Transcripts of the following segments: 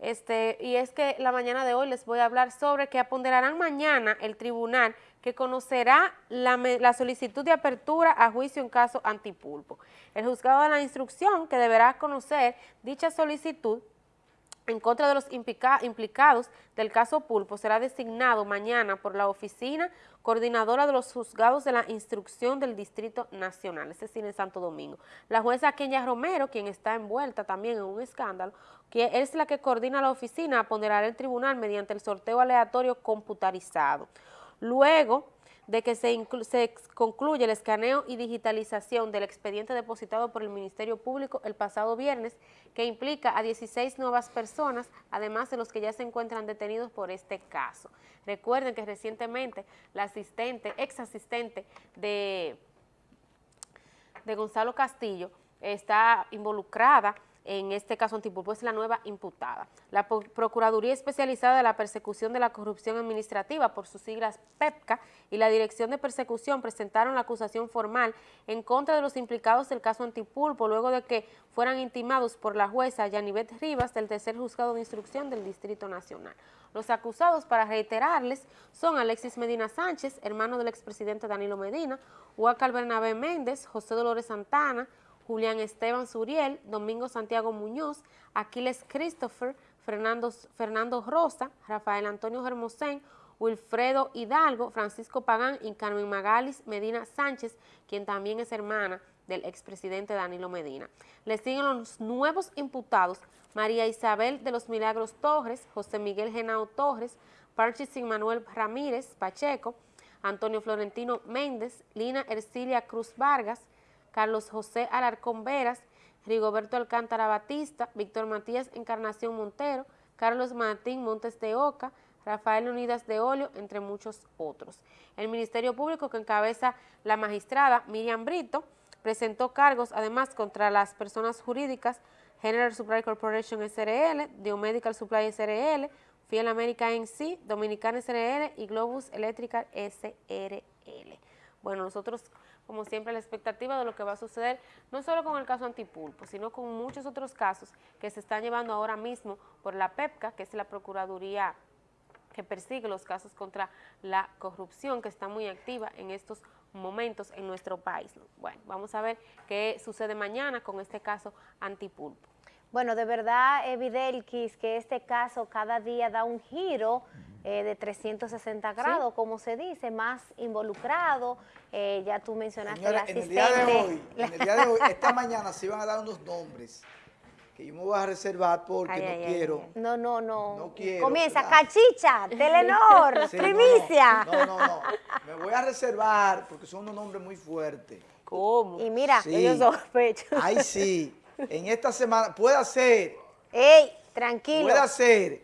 Este, y es que la mañana de hoy les voy a hablar sobre que aponderarán mañana el tribunal que conocerá la, la, solicitud de apertura a juicio en caso antipulpo. El juzgado de la instrucción que deberá conocer dicha solicitud en contra de los implicados del caso Pulpo será designado mañana por la oficina coordinadora de los juzgados de la instrucción del Distrito Nacional, es decir, en Santo Domingo. La jueza Kenya Romero, quien está envuelta también en un escándalo, que es la que coordina la oficina, ponderará el tribunal mediante el sorteo aleatorio computarizado. Luego, de que se, concluye el escaneo y digitalización del expediente depositado por el Ministerio Público el pasado viernes, que implica a 16 nuevas personas, además de los que ya se encuentran detenidos por este caso. Recuerden que recientemente la asistente, ex asistente de, de Gonzalo Castillo, está involucrada en este caso Antipulpo es la nueva imputada. La Procuraduría Especializada de la Persecución de la Corrupción Administrativa, por sus siglas PEPCA, y la Dirección de Persecución presentaron la acusación formal en contra de los implicados del caso Antipulpo, luego de que fueran intimados por la jueza Yanivet Rivas del tercer juzgado de instrucción del Distrito Nacional. Los acusados, para reiterarles, son Alexis Medina Sánchez, hermano del expresidente Danilo Medina, Huacal Bernabé Méndez, José Dolores Santana, Julián Esteban Suriel, Domingo Santiago Muñoz, Aquiles Christopher, Fernando, Fernando Rosa, Rafael Antonio Hermosén, Wilfredo Hidalgo, Francisco Pagán y Carmen Magalis Medina Sánchez, quien también es hermana del expresidente Danilo Medina. Le siguen los nuevos imputados María Isabel de los Milagros Torres, José Miguel Genao Torres, Parchis Manuel Ramírez Pacheco, Antonio Florentino Méndez, Lina Ercilia Cruz Vargas, Carlos José Alarcón Veras, Rigoberto Alcántara Batista, Víctor Matías Encarnación Montero, Carlos Martín Montes de Oca, Rafael Unidas de Olio, entre muchos otros. El Ministerio Público que encabeza la magistrada Miriam Brito presentó cargos además contra las personas jurídicas General Supply Corporation SRL, Medical Supply SRL, Fiel America NC, Dominicana SRL y Globus Electrical SRL. Bueno, nosotros como siempre, la expectativa de lo que va a suceder, no solo con el caso Antipulpo, sino con muchos otros casos que se están llevando ahora mismo por la PEPCA, que es la Procuraduría que persigue los casos contra la corrupción, que está muy activa en estos momentos en nuestro país. Bueno, vamos a ver qué sucede mañana con este caso Antipulpo. Bueno, de verdad, Evidelquis, que este caso cada día da un giro eh, de 360 grados, como se dice, más involucrado. Eh, ya tú mencionaste la asistente. En el, día de hoy, en el día de hoy, esta mañana se iban a dar unos nombres que yo me voy a reservar porque no quiero. no, no, no. No quiero. Comienza, Cachicha, Telenor, Primicia. No, no, no, Me voy a reservar porque son unos nombres muy fuertes. ¿Cómo? Y mira, ellos sospechan. Ay, sí. En esta semana, puede ser. ¡Ey! Tranquilo. Puede ser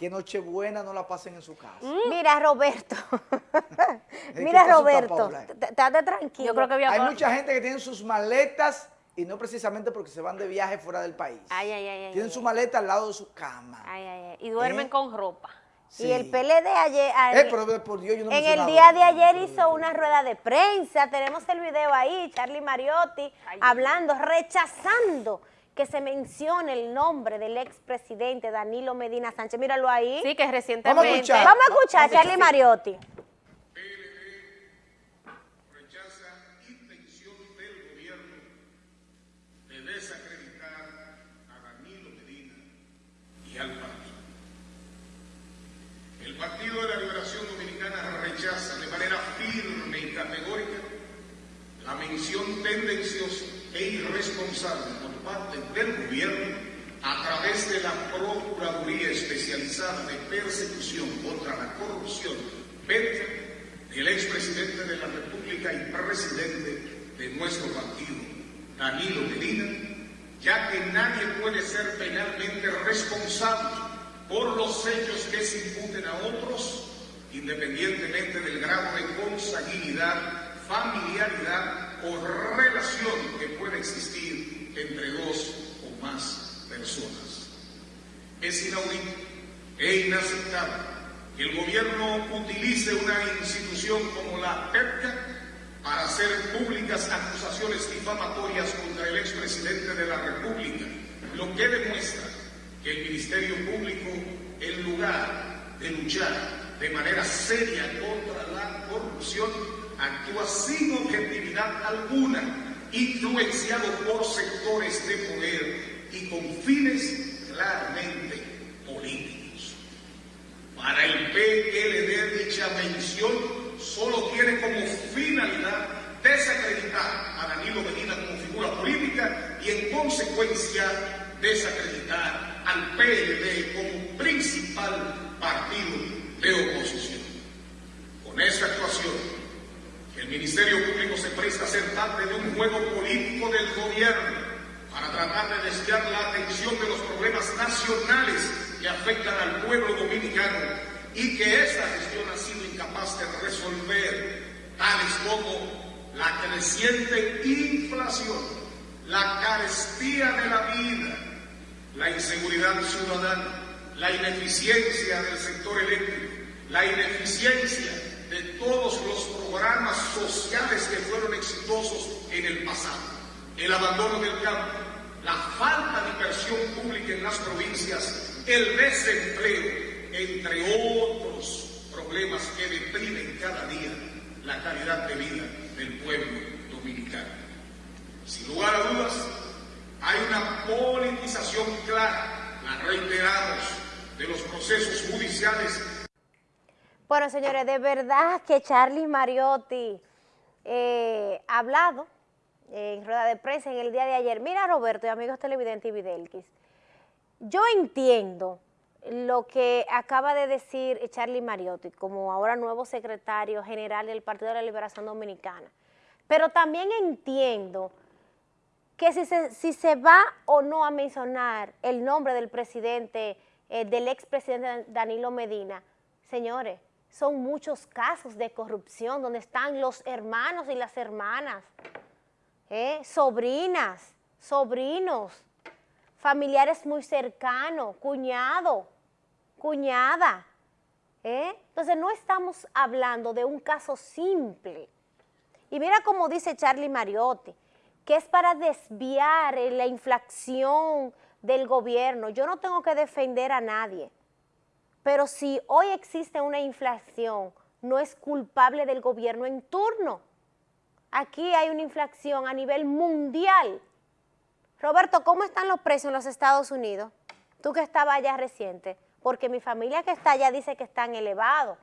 que Nochebuena no la pasen en su casa. Mm. Mira, Roberto. Mira, Roberto. Estate tranquilo. Yo creo que Hay mucha gente que tiene sus maletas y no precisamente porque se van de viaje fuera del país. Ay, ay, ay. Tienen su maleta al lado de su cama. Ay, ay, ay. Y duermen ¿Eh? con ropa. Y el PLD ayer, eh, pero por Dios, yo no en el día de ayer hizo una rueda de prensa, tenemos el video ahí, Charlie Mariotti hablando, rechazando que se mencione el nombre del expresidente Danilo Medina Sánchez. Míralo ahí. Sí, que recientemente. Vamos a escuchar, Vamos a escuchar Charlie Mariotti. rechaza intención del gobierno de desacreditar a Danilo Medina y al partido. El Partido de la Liberación Dominicana rechaza de manera firme y categórica la mención tendenciosa e irresponsable por parte del gobierno a través de la Procuraduría Especializada de Persecución contra la Corrupción, PET, del expresidente de la República y presidente de nuestro partido, Danilo Medina, ya que nadie puede ser penalmente responsable por los hechos que se imputen a otros, independientemente del grado de consanguinidad, familiaridad o relación que pueda existir entre dos o más personas. Es inaudito e inaceptable que el gobierno utilice una institución como la PEPCA acusaciones difamatorias contra el expresidente de la República, lo que demuestra que el Ministerio Público, en lugar de luchar de manera seria contra la corrupción, actúa sin objetividad alguna, influenciado por sectores de poder y con fines claramente políticos. Para el PLD dicha mención solo tiene como finalidad desacreditar a Danilo Medina como figura política y en consecuencia desacreditar al PLD como principal partido de oposición. Con esta actuación, el Ministerio Público se presta a ser parte de un juego político del gobierno para tratar de desviar la atención de los problemas nacionales que afectan al pueblo dominicano y que esta gestión ha sido incapaz de resolver, tales como la creciente inflación, la carestía de la vida, la inseguridad ciudadana, la ineficiencia del sector eléctrico, la ineficiencia de todos los programas sociales que fueron exitosos en el pasado, el abandono del campo, la falta de inversión pública en las provincias, el desempleo, entre otros problemas que deprimen cada día la calidad de vida del pueblo dominicano. Sin lugar a dudas, hay una politización clara, la reiteramos, de los procesos judiciales bueno, señores, de verdad que Charlie Mariotti eh, ha hablado en rueda de prensa en el día de ayer. Mira, Roberto y amigos televidentes y Videlquis, yo entiendo lo que acaba de decir Charlie Mariotti, como ahora nuevo secretario general del Partido de la Liberación Dominicana, pero también entiendo que si se, si se va o no a mencionar el nombre del presidente, eh, del expresidente Danilo Medina, señores, son muchos casos de corrupción donde están los hermanos y las hermanas, ¿eh? sobrinas, sobrinos, familiares muy cercanos, cuñado, cuñada. ¿eh? Entonces no estamos hablando de un caso simple. Y mira cómo dice Charlie Mariotti, que es para desviar la inflación del gobierno. Yo no tengo que defender a nadie. Pero si hoy existe una inflación, no es culpable del gobierno en turno. Aquí hay una inflación a nivel mundial. Roberto, ¿cómo están los precios en los Estados Unidos? Tú que estabas allá reciente, porque mi familia que está allá dice que están elevados.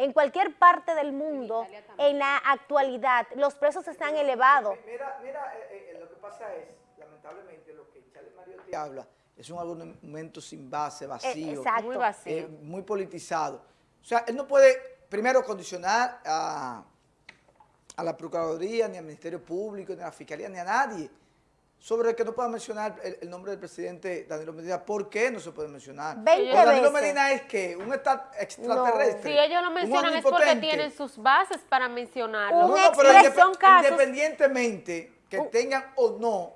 En cualquier parte del mundo, en la actualidad, los precios están elevados. Mira, mira eh, eh, lo que pasa es, lamentablemente, lo que Charlie Mario te habla, es un argumento sin base, vacío, Exacto. Muy vacío. eh, muy politizado. O sea, él no puede, primero, condicionar a, a la Procuraduría, ni al Ministerio Público, ni a la Fiscalía, ni a nadie, sobre el que no pueda mencionar el, el nombre del presidente Danilo Medina. ¿Por qué no se puede mencionar? Veinte Porque Danilo veces. Medina es que un extraterrestre. Si ellos lo mencionan es porque tienen sus bases para mencionarlo. Un No, no, pero indep- casos- independientemente que tengan o no,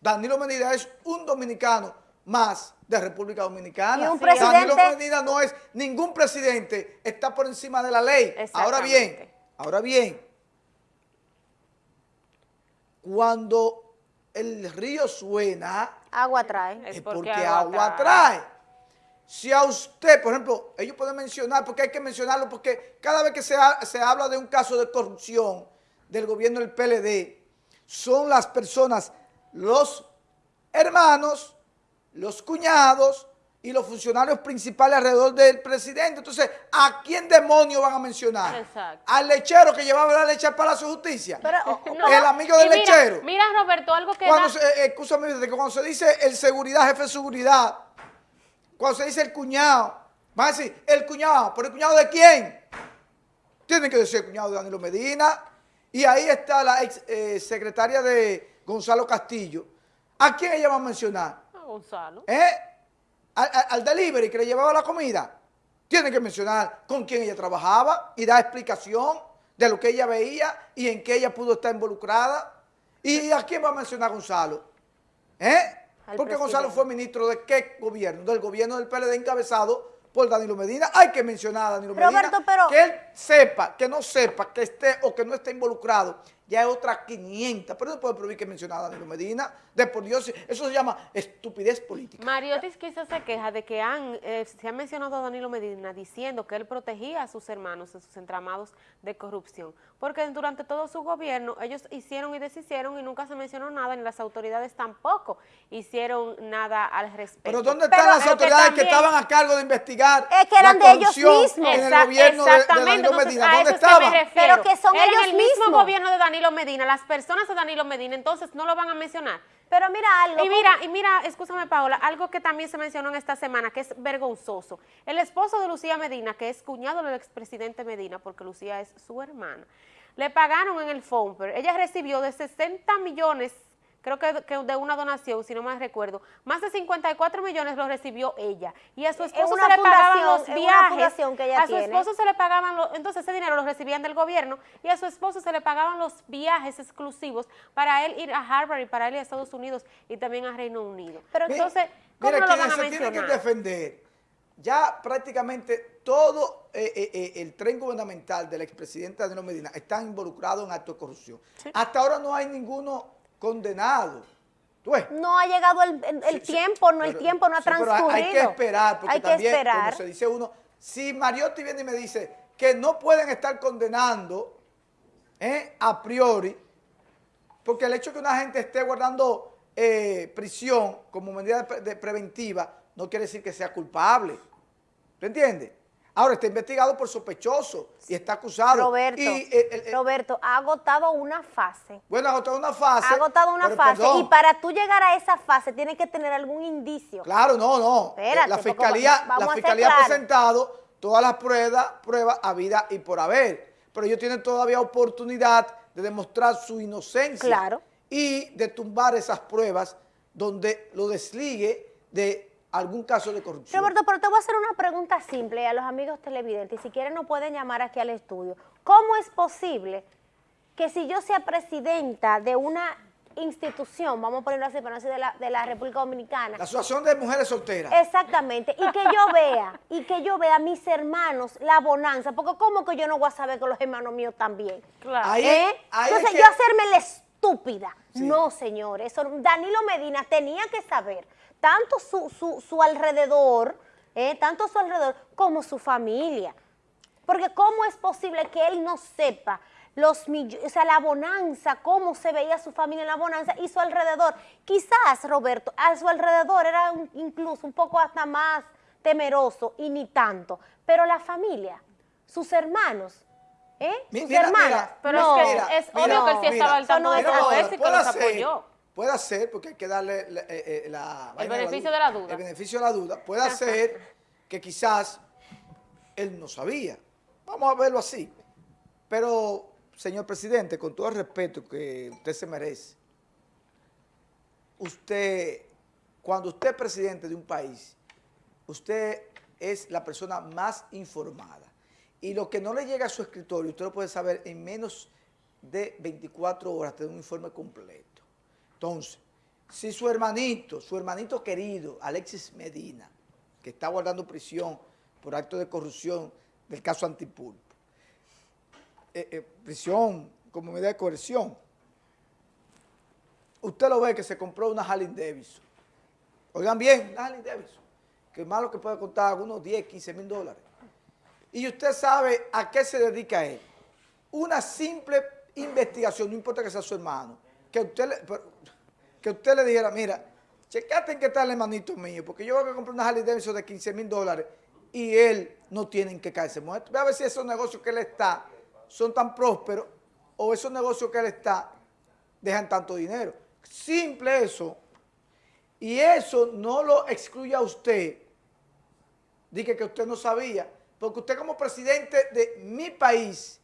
Danilo Medina es un dominicano más de República Dominicana. Y un Danilo Medina no es ningún presidente, está por encima de la ley. Ahora bien, ahora bien, cuando el río suena, Agua trae. Es es porque porque, agua agua trae. trae. Si a usted, por ejemplo, ellos pueden mencionar, porque hay que mencionarlo, porque cada vez que se, ha- se habla de un caso de corrupción del gobierno del PLD, son las personas, los hermanos, los cuñados y los funcionarios principales alrededor del presidente. Entonces, ¿a quién demonios van a mencionar? Exacto. ¿Al lechero que llevaba la leche al Palacio de Justicia? Pero, o- No, ¿El amigo del mira, lechero? Mira, Roberto, algo que Cuando da- se, eh, cuando se dice el seguridad, jefe de seguridad, cuando se dice el cuñado, van a decir, el cuñado, ¿pero el cuñado de quién? Tienen que decir el cuñado de Danilo Medina. Y ahí está la ex eh, secretaria de Gonzalo Castillo. ¿A quién ella va a mencionar? Ah, Gonzalo. ¿Eh? Al, delivery que le llevaba la comida. Tiene que mencionar con quién ella trabajaba y dar explicación de lo que ella veía y en qué ella pudo estar involucrada. ¿Y a quién va a mencionar Gonzalo? ¿Eh? Porque Gonzalo fue ministro de qué gobierno? Del gobierno del PLD encabezado por Danilo Medina. Hay que mencionar a Danilo Roberto, Medina. pero- Que él sepa, que no sepa, que esté o que no esté involucrado. Ya es otra 500. Pero no puede prohibir que mencionara a Danilo Medina. De por Dios, eso se llama estupidez política. Mariotis quizás se queja de que han, eh, se ha mencionado a Danilo Medina diciendo que él protegía a sus hermanos de sus entramados de corrupción, porque durante todo su gobierno ellos hicieron y deshicieron y nunca se mencionó nada, ni las autoridades tampoco hicieron nada al respecto. Pero ¿dónde están las autoridades que, también- estaban a cargo de investigar Es que eran la de ellos mismos. en el gobierno de- de, exactamente, Danilo Medina? a ¿Dónde estaban? refiero. Pero que son Era ellos en el mismo mismos. gobierno de Danilo Medina, las personas de Danilo Medina, entonces no lo van a mencionar. Pero mira algo. Y mira, y mira, escúchame Paola, algo que también se mencionó en esta semana, que es vergonzoso. El esposo de Lucía Medina, que es cuñado del expresidente Medina, porque Lucía es su hermana, le pagaron en el Fomper. Ella recibió de 60 millones, creo que, que de una donación, si no mal recuerdo, más de 54 millones lo recibió ella. Y a su esposo se le pagaban los viajes. fundación que ella a su tiene. esposo se le pagaban, los, entonces ese dinero lo recibían del gobierno y a su esposo se le pagaban los viajes exclusivos para él ir a Harvard y para él ir a Estados Unidos y también a Reino Unido. Pero entonces, ¿cómo mira, no lo van a se tienen que mencionar? defender, ya prácticamente todo eh, eh, eh, el tren gubernamental del expresidente Danilo Medina está involucrado en actos de corrupción. Hasta ahora no hay ninguno condenado. ¿Tú ves? No ha llegado el, el- el Sí, sí, tiempo, no, el tiempo no ha sí, pero hay- transcurrido. Hay que esperar, porque Hay que también, esperar. como se dice uno, si Mariotti viene y me dice que no pueden estar condenando eh, a priori, porque el hecho de que una gente esté guardando eh, prisión como medida de pre- de preventiva no quiere decir que sea culpable. ¿Tú entiendes? Ahora está investigado por sospechoso y está acusado. Roberto, Y, eh, el- el- Roberto, ha agotado una fase. bueno, ha agotado una fase. Ha agotado una fase. perdón, Y para tú llegar a esa fase tienes que tener algún indicio. Claro, no, no. Espérate, la fiscalía, la fiscalía ha presentado todas las pruebas, pruebas habidas y por haber. Pero ellos tienen todavía oportunidad de demostrar su inocencia. Claro. Y de tumbar esas pruebas donde lo desligue de algún caso de corrupción. Roberto, pero te voy a hacer una pregunta simple a los amigos televidentes. Si quieren nos pueden llamar aquí al estudio. ¿Cómo es posible que si yo sea presidenta de una institución, vamos a ponerlo así, para no decir de la, de la República Dominicana, La Asociación de Mujeres Solteras. Exactamente, y que yo vea, y que yo vea a mis hermanos la bonanza, porque ¿cómo que yo no voy a saber que los hermanos míos también? Claro. Ahí- ¿Eh? ahí es Entonces que- yo hacerme la estúpida. Sí. No, señores, eso Danilo Medina tenía que saber tanto su, su, su alrededor, ¿eh? tanto su alrededor como su familia. Porque ¿cómo es posible que él no sepa los o sea, la bonanza, cómo se veía su familia en la bonanza y su alrededor? Quizás, Roberto, a su alrededor era un- incluso un poco hasta más temeroso y ni tanto, pero la familia, sus hermanos, ¿eh? Mi- sus mira, hermanas. mira, Pero no, es que es Mira, obvio que él sí mira, estaba al tanto de eso y que los apoyó. Puede ser, porque hay que darle la, eh, eh, la vaina beneficio de la duda. El beneficio de la duda. Puede ser que quizás él no sabía. Vamos a verlo así. Pero, señor presidente, con todo el respeto que usted se merece, usted, cuando usted es presidente de un país, usted es la persona más informada. Y lo que no le llega a su escritorio, usted lo puede saber en menos de 24 horas, tener un informe completo. Entonces, si su hermanito, su hermanito querido, Alexis Medina, que está guardando prisión por acto de corrupción del caso Antipulpo, eh, eh, prisión como medida de coerción, usted lo ve que se compró una Harley Davidson. Oigan bien, una Harley Davidson, que malo que puede costar unos 10, 15 mil dólares. Y usted sabe a qué se dedica él. Una simple investigación, no importa que sea su hermano, que usted le, que usted le dijera, mira, checate en qué está el hermanito mío, porque yo voy a comprar una Harley Davidson de 15 mil dólares y él no tiene en qué caerse muerto. Ve a ver si esos negocios que él está son tan prósperos o esos negocios que él está dejan tanto dinero. Simple eso. Y eso no lo excluye a usted Dije que usted no sabía, porque usted como presidente de mi país,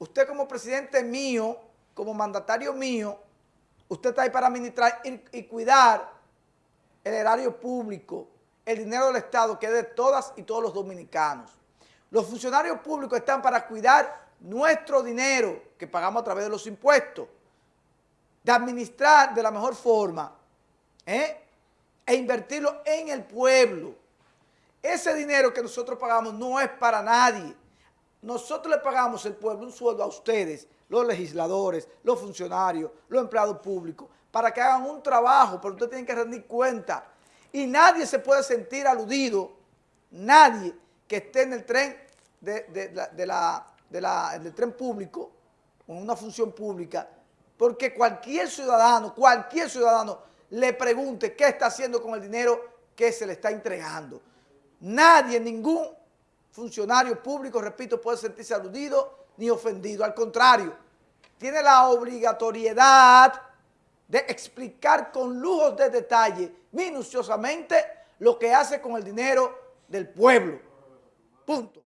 usted como presidente mío, como mandatario mío, usted está ahí para administrar y, cuidar el erario público, el dinero del Estado que es de todas y todos los dominicanos. Los funcionarios públicos están para cuidar nuestro dinero que pagamos a través de los impuestos, de administrar de la mejor forma ¿eh? e invertirlo en el pueblo. Ese dinero que nosotros pagamos no es para nadie. Nosotros le pagamos el pueblo un sueldo a ustedes los legisladores, los funcionarios, los empleados públicos, para que hagan un trabajo, pero ustedes tienen que rendir cuenta. Y nadie se puede sentir aludido, nadie que esté en el tren de, la, del tren público, con una función pública, porque cualquier ciudadano, cualquier ciudadano le pregunte qué está haciendo con el dinero que se le está entregando. Nadie, ningún funcionario público, repito, puede sentirse aludido ni ofendido. Al contrario, tiene la obligatoriedad de explicar con lujos de detalle, minuciosamente, lo que hace con el dinero del pueblo. Punto.